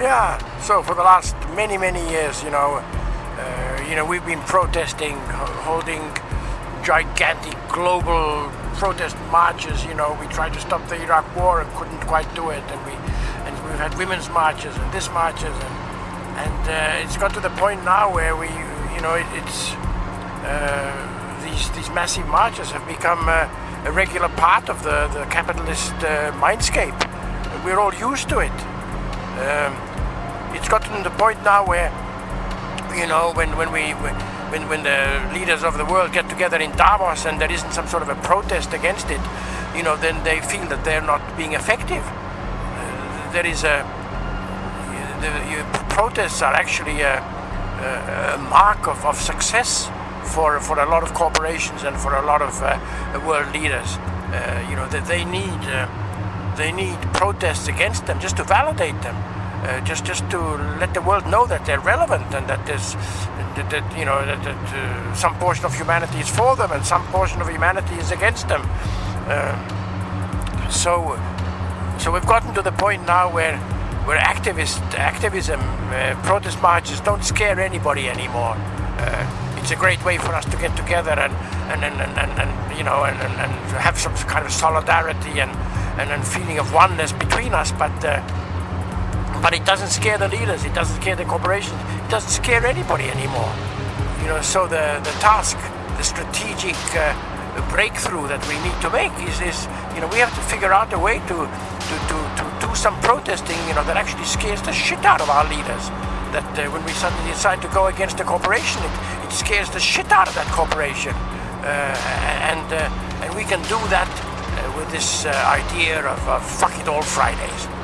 Yeah, so for the last many, many years, you know, uh, you know, we've been protesting, holding gigantic global protest marches. You know, we tried to stop the Iraq War and couldn't quite do it, and we and we've had women's marches and this marches, and and uh, it's got to the point now where we, you know, it, it's uh, these these massive marches have become uh, a regular part of the the capitalist uh, mindscape. We're all used to it. Um, it's gotten to the point now where, you know, when when we when, when the leaders of the world get together in Davos and there isn't some sort of a protest against it, you know, then they feel that they're not being effective. Uh, there is a the, protests are actually a, a, a mark of, of success for for a lot of corporations and for a lot of uh, world leaders. Uh, you know that they need uh, they need protests against them just to validate them. Uh, just just to let the world know that they're relevant and that there's that, that you know that, that uh, some portion of humanity is for them and some portion of humanity is against them. Uh, so so we've gotten to the point now where where activist activism, uh, protest marches don't scare anybody anymore. Uh, it's a great way for us to get together and and and, and, and, you know and, and, and have some kind of solidarity and and, and feeling of oneness between us, but. But it doesn't scare the leaders, it doesn't scare the corporations, it doesn't scare anybody anymore. You know, so the, the task, the strategic uh, breakthrough that we need to make is, is, you know, we have to figure out a way to, to, to, to do some protesting, you know, that actually scares the shit out of our leaders. That uh, when we suddenly decide to go against a corporation, it, it scares the shit out of that corporation. Uh, and, uh, and we can do that uh, with this uh, idea of, of fuck it all Fridays.